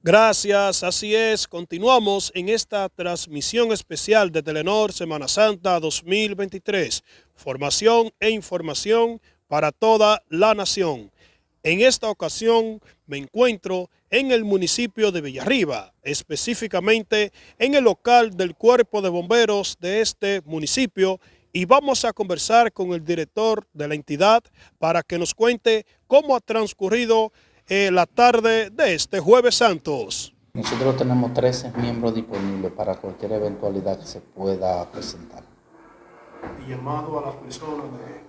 Gracias, así es. Continuamos en esta transmisión especial de Telenor Semana Santa 2023. Formación e información para toda la nación. En esta ocasión me encuentro en el municipio de Villarriba, específicamente en el local del Cuerpo de Bomberos de este municipio y vamos a conversar con el director de la entidad para que nos cuente cómo ha transcurrido eh, la tarde de este Jueves Santos. Nosotros tenemos 13 miembros disponibles para cualquier eventualidad que se pueda presentar. Y llamado a las personas de.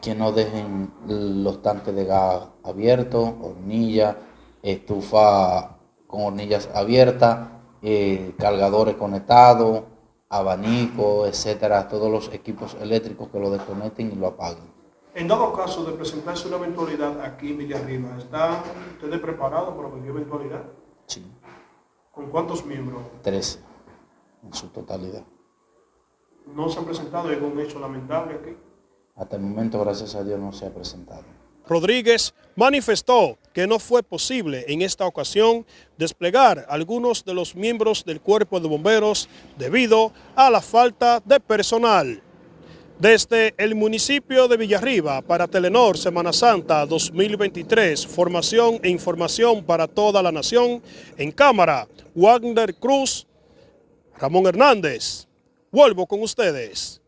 Que no dejen los tanques de gas abiertos, hornillas, estufa con hornillas abiertas, eh, cargadores conectados, abanico, etcétera, todos los equipos eléctricos que lo desconecten y lo apaguen. En dado caso de presentarse una eventualidad aquí en Villarriba, ¿están ustedes preparados para cualquier eventualidad? Sí. ¿Con cuántos miembros? 13 en su totalidad. ¿No se han presentado algún hecho lamentable aquí? Hasta el momento, gracias a Dios, no se ha presentado. Rodríguez manifestó que no fue posible en esta ocasión desplegar algunos de los miembros del cuerpo de bomberos debido a la falta de personal. Desde el municipio de Villarriba para Telenor Semana Santa 2023, formación e información para toda la nación. En cámara, Wagner Cruz, Ramón Hernández. Vuelvo con ustedes.